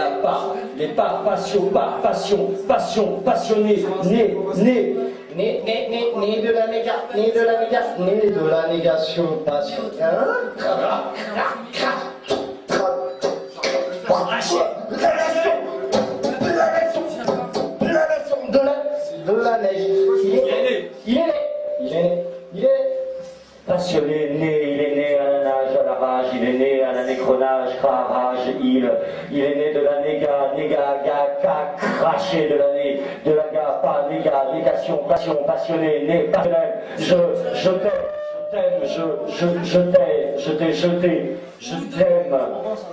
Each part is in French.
a pas, les pas, passion, pas, passion, passion, passionné, né, né. Né, né, né, né de la néga, né de la néga, né de la négation, passion. De la, neige. Il est né, il est né, il est né, il est né. Passionné, né, est né à la nécronage, rage, il, il est né de la néga, néga, ga, craché de la né, de la ga, pas, néga, négation, passion, passionné, né, passionnel, je, je t'aime, je t'aime, je, je, je t'aime, je t'ai jeté, je t'aime,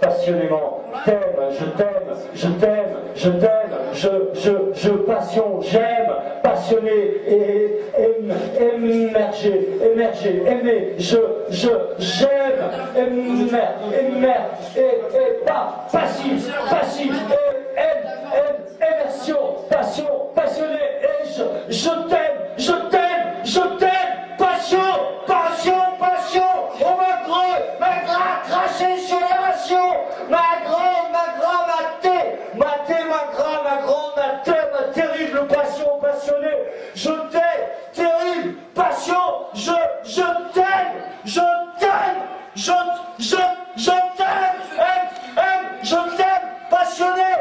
passionnément, t'aime, je t'aime, je t'aime, je t'aime, je, je, je, passion, j'aime, passionné, et, émerger, émerger, aimer, je, je, j'aime, aimer, aimer, et, et pas, passif, passif, et, aime, aime, immersion, passion, passionné, et je, je t'aime, je t'aime, je t'aime, passion, passion, passion, oh ma grosse, ma gra, cracher sur les rations, ma grande, ma grande, ma thé, ma thé, ma grande, ma grande, ma terrible passion, passionné, je t'aime, terrible passion, je, je t'aime, je t'aime, je, je, je t'aime, aime, aime, je t'aime, passionné,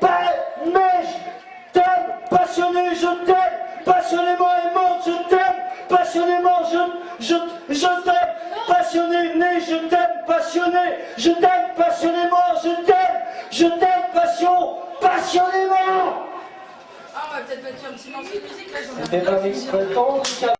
pas, mais je t'aime, passionné, je t'aime, passionnément aimant, je t'aime, passionnément, je, je, je t'aime, passionné, né, je t'aime, passionné, je t'aime, passionnément, je t'aime, je t'aime, passion, passionnément. Ah, on va peut-être mettre un petit morceau de musique là, j'en ai C'était un extrait